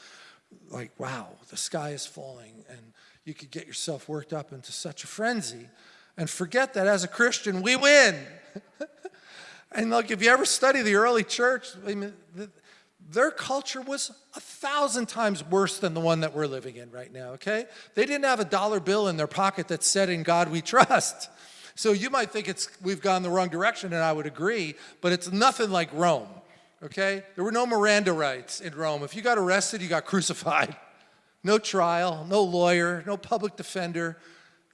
Like, wow, the sky is falling, and you could get yourself worked up into such a frenzy and forget that as a Christian, we win. and look, if you ever study the early church, I mean, the, their culture was a thousand times worse than the one that we're living in right now, okay? They didn't have a dollar bill in their pocket that said, in God we trust. So you might think it's we've gone the wrong direction, and I would agree, but it's nothing like Rome, okay? There were no Miranda rights in Rome. If you got arrested, you got crucified. No trial, no lawyer, no public defender.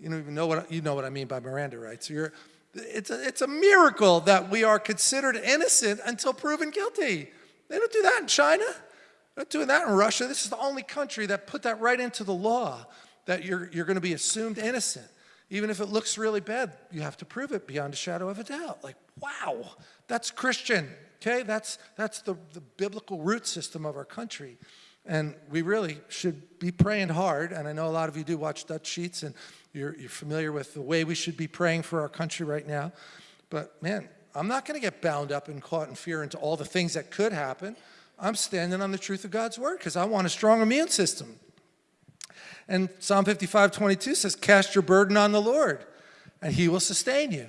You don't even know what, you know what I mean by Miranda rights. You're, it's, a, it's a miracle that we are considered innocent until proven guilty. They don't do that in China. They're not doing that in Russia. This is the only country that put that right into the law that you're, you're going to be assumed innocent. Even if it looks really bad, you have to prove it beyond a shadow of a doubt. Like, wow, that's Christian, okay? That's, that's the, the biblical root system of our country. And we really should be praying hard. And I know a lot of you do watch Dutch Sheets and you're, you're familiar with the way we should be praying for our country right now. But man, I'm not going to get bound up and caught in fear into all the things that could happen. I'm standing on the truth of God's word because I want a strong immune system. And Psalm 55, 22 says, cast your burden on the Lord and he will sustain you.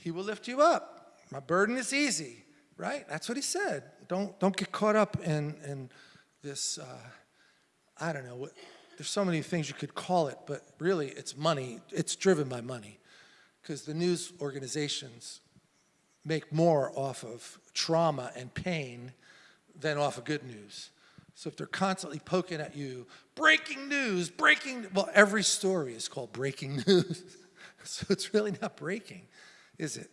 He will lift you up. My burden is easy, right? That's what he said. Don't, don't get caught up in, in this, uh, I don't know, what, there's so many things you could call it, but really it's money. It's driven by money because the news organizations make more off of trauma and pain than off of good news. So if they're constantly poking at you, breaking news, breaking, well, every story is called breaking news. so it's really not breaking, is it?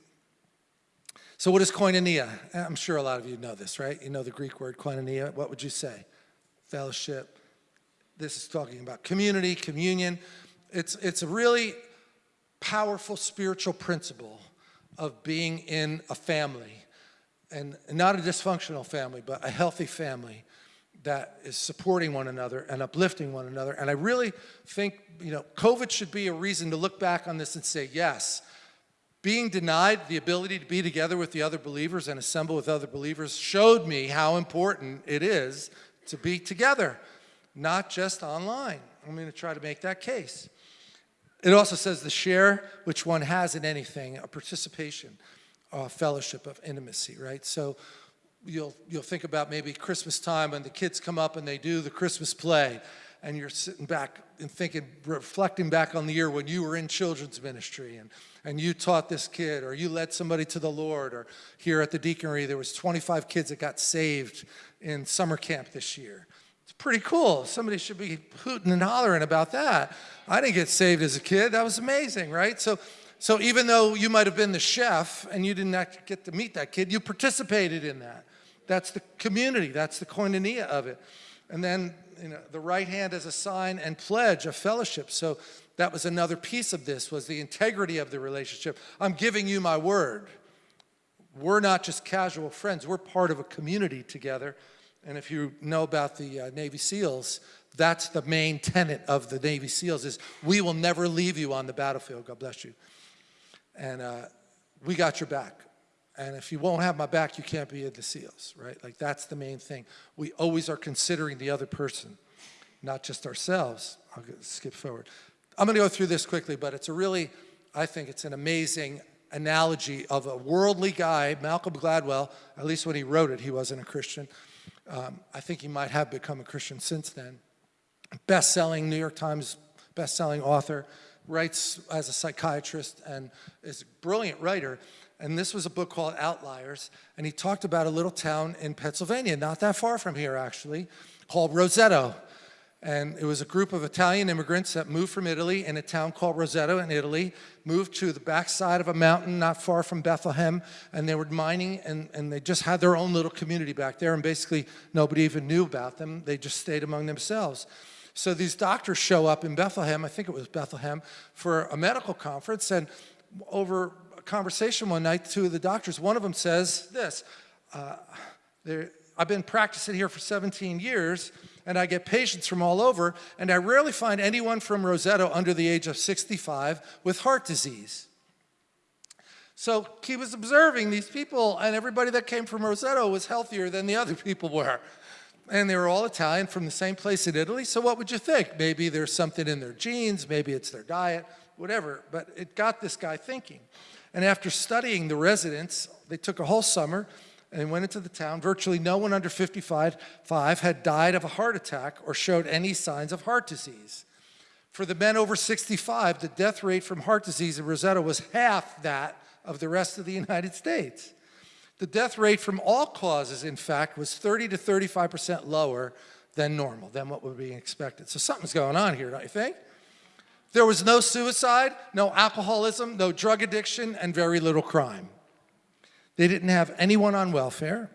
So what is koinonia? I'm sure a lot of you know this, right? You know the Greek word koinonia. What would you say? Fellowship. This is talking about community, communion. It's, it's a really powerful spiritual principle of being in a family, and not a dysfunctional family, but a healthy family that is supporting one another and uplifting one another. And I really think, you know, COVID should be a reason to look back on this and say, yes, being denied the ability to be together with the other believers and assemble with other believers showed me how important it is to be together, not just online. I'm going to try to make that case. It also says the share which one has in anything, a participation, a fellowship of intimacy, right? So you'll, you'll think about maybe Christmas time when the kids come up and they do the Christmas play and you're sitting back and thinking, reflecting back on the year when you were in children's ministry and, and you taught this kid or you led somebody to the Lord or here at the deaconry there was 25 kids that got saved in summer camp this year. Pretty cool. Somebody should be hooting and hollering about that. I didn't get saved as a kid. That was amazing, right? So, so even though you might have been the chef and you didn't get to meet that kid, you participated in that. That's the community. That's the koinonia of it. And then you know, the right hand as a sign and pledge of fellowship. So that was another piece of this was the integrity of the relationship. I'm giving you my word. We're not just casual friends. We're part of a community together. And if you know about the uh, Navy SEALs, that's the main tenet of the Navy SEALs is we will never leave you on the battlefield. God bless you. And uh, we got your back. And if you won't have my back, you can't be in the SEALs, right? Like that's the main thing. We always are considering the other person, not just ourselves. I'll skip forward. I'm gonna go through this quickly, but it's a really, I think it's an amazing analogy of a worldly guy, Malcolm Gladwell, at least when he wrote it, he wasn't a Christian. Um, I think he might have become a Christian since then. Best-selling, New York Times best-selling author, writes as a psychiatrist and is a brilliant writer and this was a book called Outliers, and he talked about a little town in Pennsylvania, not that far from here actually, called Roseto. And it was a group of Italian immigrants that moved from Italy in a town called Roseto in Italy, moved to the backside of a mountain not far from Bethlehem, and they were mining, and, and they just had their own little community back there, and basically nobody even knew about them. They just stayed among themselves. So these doctors show up in Bethlehem, I think it was Bethlehem, for a medical conference, and over conversation one night, two of the doctors, one of them says this, uh, I've been practicing here for 17 years, and I get patients from all over, and I rarely find anyone from Roseto under the age of 65 with heart disease. So he was observing these people, and everybody that came from Roseto was healthier than the other people were. And they were all Italian from the same place in Italy, so what would you think? Maybe there's something in their genes, maybe it's their diet, whatever, but it got this guy thinking. And after studying the residents, they took a whole summer and went into the town. Virtually no one under 55 had died of a heart attack or showed any signs of heart disease. For the men over 65, the death rate from heart disease in Rosetta was half that of the rest of the United States. The death rate from all causes, in fact, was 30 to 35% lower than normal, than what would be expected. So something's going on here, don't you think? There was no suicide, no alcoholism, no drug addiction, and very little crime. They didn't have anyone on welfare.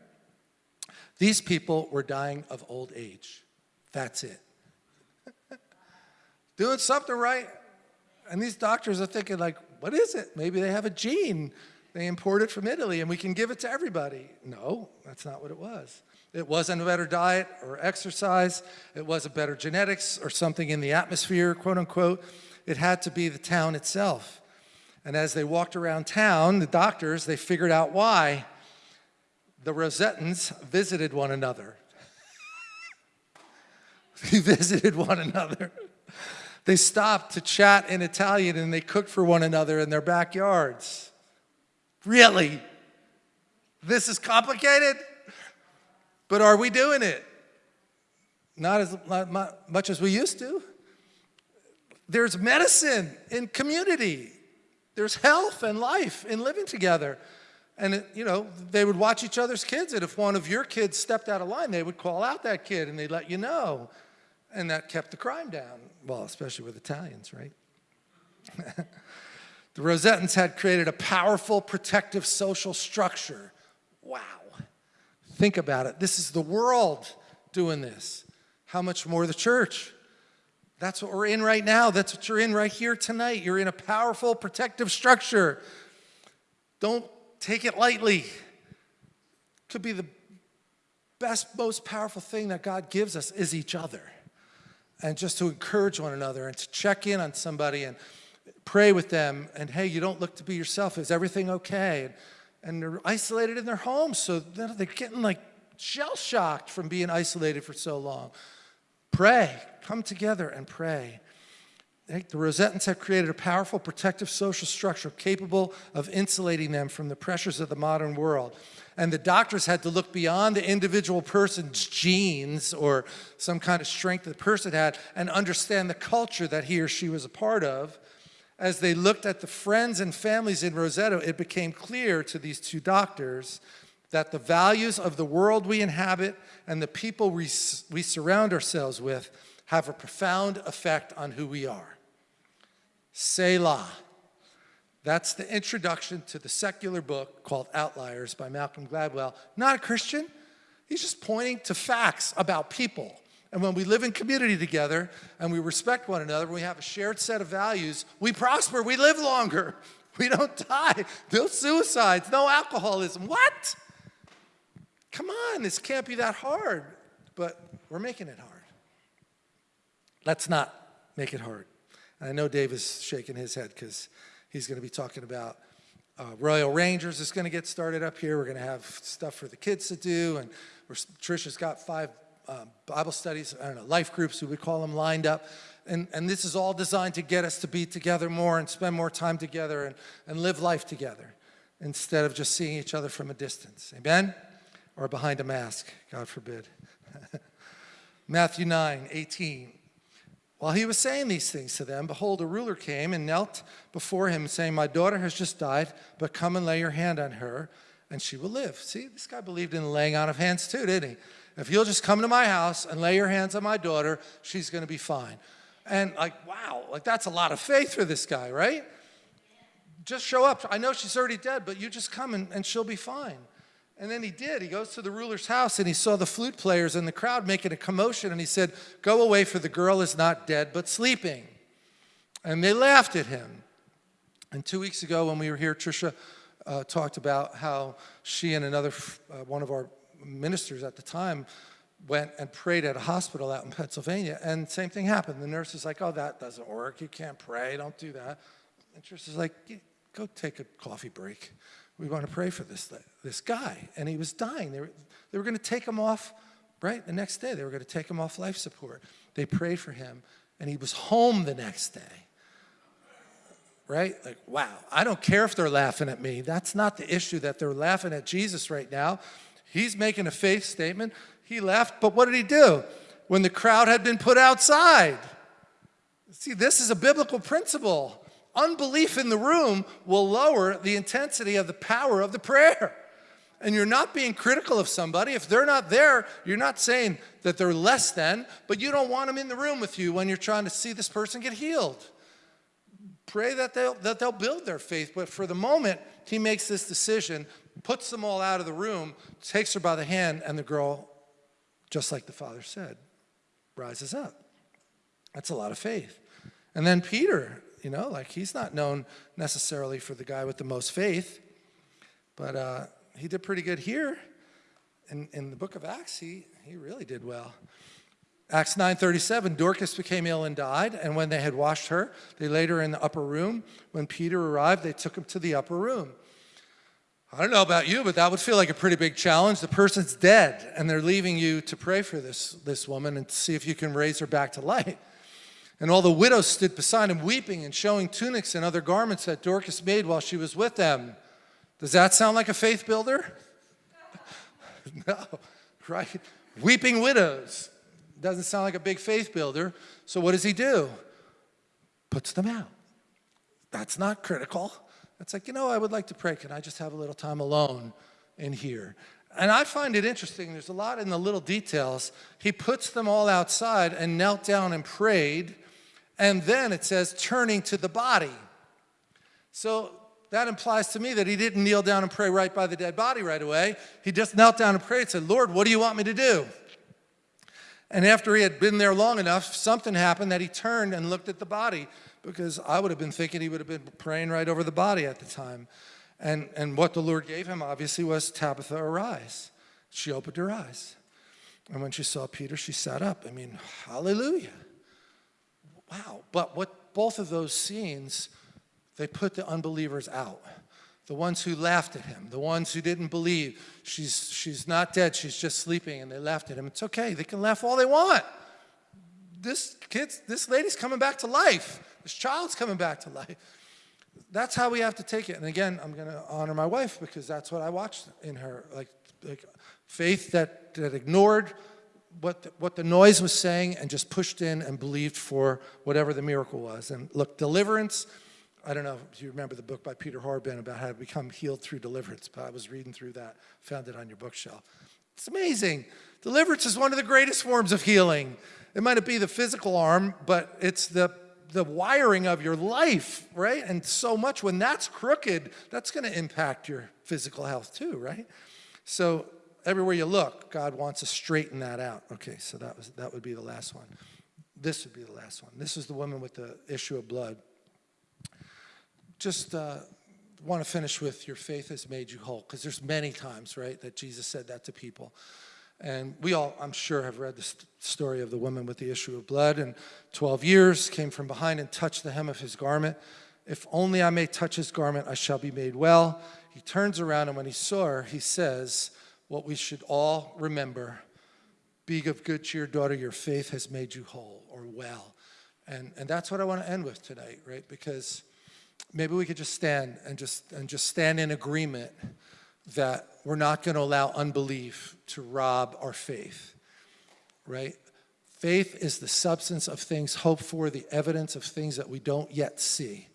These people were dying of old age. That's it. Doing something right. And these doctors are thinking like, what is it? Maybe they have a gene. They import it from Italy and we can give it to everybody. No, that's not what it was. It wasn't a better diet or exercise. It wasn't better genetics or something in the atmosphere, quote unquote. It had to be the town itself. And as they walked around town, the doctors, they figured out why the Rosetans visited one another. they visited one another. They stopped to chat in Italian and they cooked for one another in their backyards. Really? This is complicated? But are we doing it? Not as not much as we used to. There's medicine in community. There's health and life in living together. And, it, you know, they would watch each other's kids, and if one of your kids stepped out of line, they would call out that kid and they'd let you know. And that kept the crime down. Well, especially with Italians, right? the Rosetans had created a powerful protective social structure. Wow. Think about it. This is the world doing this. How much more the church? That's what we're in right now. That's what you're in right here tonight. You're in a powerful protective structure. Don't take it lightly. Could be the best, most powerful thing that God gives us is each other. And just to encourage one another and to check in on somebody and pray with them. And hey, you don't look to be yourself. Is everything okay? And, they're isolated in their homes, so they're getting like shell shocked from being isolated for so long. Pray. Come together and pray. The Rosetans have created a powerful protective social structure capable of insulating them from the pressures of the modern world. And the doctors had to look beyond the individual person's genes or some kind of strength the person had and understand the culture that he or she was a part of. As they looked at the friends and families in Roseto, it became clear to these two doctors that the values of the world we inhabit and the people we, we surround ourselves with have a profound effect on who we are. Selah. That's the introduction to the secular book called Outliers by Malcolm Gladwell. Not a Christian. He's just pointing to facts about people. And when we live in community together and we respect one another, we have a shared set of values, we prosper, we live longer. We don't die. No suicides, no alcoholism. What? Come on, this can't be that hard. But we're making it hard. Let's not make it hard. I know Dave is shaking his head because he's going to be talking about uh, Royal Rangers is going to get started up here. We're going to have stuff for the kids to do, and Trisha's got five um, Bible studies, I don't know, life groups, we would call them, lined up. And, and this is all designed to get us to be together more and spend more time together and, and live life together instead of just seeing each other from a distance. Amen? Or behind a mask, God forbid. Matthew 9, 18. While he was saying these things to them, behold, a ruler came and knelt before him, saying, My daughter has just died, but come and lay your hand on her, and she will live. See, this guy believed in laying on of hands too, didn't he? If you'll just come to my house and lay your hands on my daughter, she's going to be fine. And like, wow, like that's a lot of faith for this guy, right? Just show up. I know she's already dead, but you just come and, and she'll be fine. And then he did. He goes to the ruler's house and he saw the flute players and the crowd making a commotion and he said, Go away, for the girl is not dead but sleeping. And they laughed at him. And two weeks ago, when we were here, Trisha uh, talked about how she and another uh, one of our ministers at the time went and prayed at a hospital out in Pennsylvania, and same thing happened. The nurse is like, "Oh, that doesn't work. You can't pray. Don't do that." And Trish like, "Go take a coffee break." we want to pray for this, this guy. And he was dying. They were, they were going to take him off, right? The next day, they were going to take him off life support. They prayed for him, and he was home the next day. Right? Like, wow, I don't care if they're laughing at me. That's not the issue that they're laughing at Jesus right now. He's making a faith statement. He left, but what did he do? When the crowd had been put outside. See, this is a biblical principle unbelief in the room will lower the intensity of the power of the prayer. And you're not being critical of somebody. If they're not there, you're not saying that they're less than, but you don't want them in the room with you when you're trying to see this person get healed. Pray that they'll, that they'll build their faith, but for the moment, he makes this decision, puts them all out of the room, takes her by the hand, and the girl, just like the father said, rises up. That's a lot of faith. And then Peter, you know, like he's not known necessarily for the guy with the most faith, but uh, he did pretty good here. In, in the book of Acts, he, he really did well. Acts 9.37, Dorcas became ill and died, and when they had washed her, they laid her in the upper room. When Peter arrived, they took him to the upper room. I don't know about you, but that would feel like a pretty big challenge. The person's dead, and they're leaving you to pray for this, this woman and see if you can raise her back to life. And all the widows stood beside him weeping and showing tunics and other garments that Dorcas made while she was with them. Does that sound like a faith builder? no, right? Weeping widows. Doesn't sound like a big faith builder. So what does he do? Puts them out. That's not critical. It's like, you know, I would like to pray. Can I just have a little time alone in here? And I find it interesting. There's a lot in the little details. He puts them all outside and knelt down and prayed and then it says turning to the body. So that implies to me that he didn't kneel down and pray right by the dead body right away. He just knelt down and prayed and said, Lord, what do you want me to do? And after he had been there long enough, something happened that he turned and looked at the body because I would have been thinking he would have been praying right over the body at the time. And, and what the Lord gave him obviously was Tabitha, arise. She opened her eyes. And when she saw Peter, she sat up. I mean, hallelujah wow. But what both of those scenes, they put the unbelievers out. The ones who laughed at him, the ones who didn't believe she's, she's not dead, she's just sleeping, and they laughed at him. It's okay, they can laugh all they want. this kid's, this lady's coming back to life. This child's coming back to life. That's how we have to take it. And again, I'm going to honor my wife because that's what I watched in her. Like, like faith that, that ignored what the, what the noise was saying and just pushed in and believed for whatever the miracle was. And look, deliverance, I don't know if you remember the book by Peter Horrobin about how to become healed through deliverance, but I was reading through that, found it on your bookshelf. It's amazing. Deliverance is one of the greatest forms of healing. It might not be the physical arm, but it's the, the wiring of your life, right? And so much when that's crooked, that's going to impact your physical health too, right? So everywhere you look, God wants to straighten that out. Okay, so that was that would be the last one. This would be the last one. This is the woman with the issue of blood. Just uh, want to finish with your faith has made you whole, because there's many times, right, that Jesus said that to people. And we all, I'm sure, have read the st- story of the woman with the issue of blood. And 12 years came from behind and touched the hem of his garment. If only I may touch his garment, I shall be made well. He turns around, and when he saw her, he says, What we should all remember be of good cheer, daughter, your faith has made you whole or well. And, and that's what I want to end with tonight, right? Because maybe we could just stand and just, and just stand in agreement that we're not going to allow unbelief to rob our faith, right? Faith is the substance of things hoped for, the evidence of things that we don't yet see.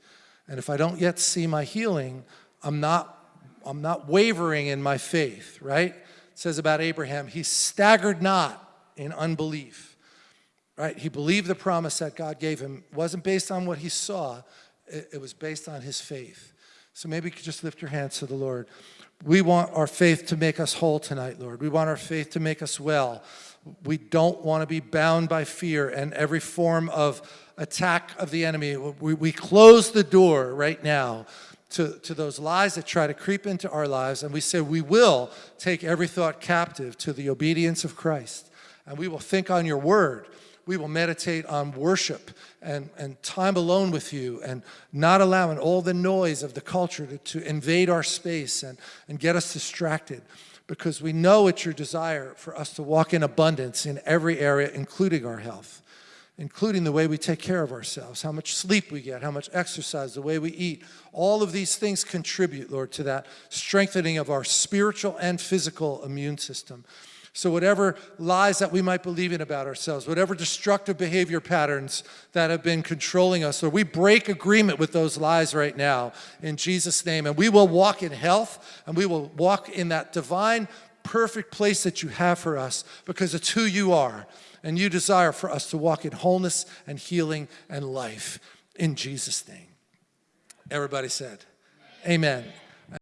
And if I don't yet see my healing, I'm not, I'm not wavering in my faith, right? It says about Abraham, he staggered not in unbelief, right? He believed the promise that God gave him. It wasn't based on what he saw, it, it was based on his faith. So maybe you could just lift your hands to the Lord. We want our faith to make us whole tonight, Lord. We want our faith to make us well. We don't want to be bound by fear and every form of attack of the enemy. We, we close the door right now to, to those lies that try to creep into our lives, and we say we will take every thought captive to the obedience of Christ, and we will think on your word we will meditate on worship and, and time alone with you and not allowing all the noise of the culture to, to invade our space and, and get us distracted because we know it's your desire for us to walk in abundance in every area, including our health, including the way we take care of ourselves, how much sleep we get, how much exercise, the way we eat. All of these things contribute, Lord, to that strengthening of our spiritual and physical immune system. So whatever lies that we might believe in about ourselves, whatever destructive behavior patterns that have been controlling us, Lord, we break agreement with those lies right now in Jesus' name. And we will walk in health and we will walk in that divine, perfect place that you have for us because it's who you are. And you desire for us to walk in wholeness and healing and life in Jesus' name. Everybody said, Amen.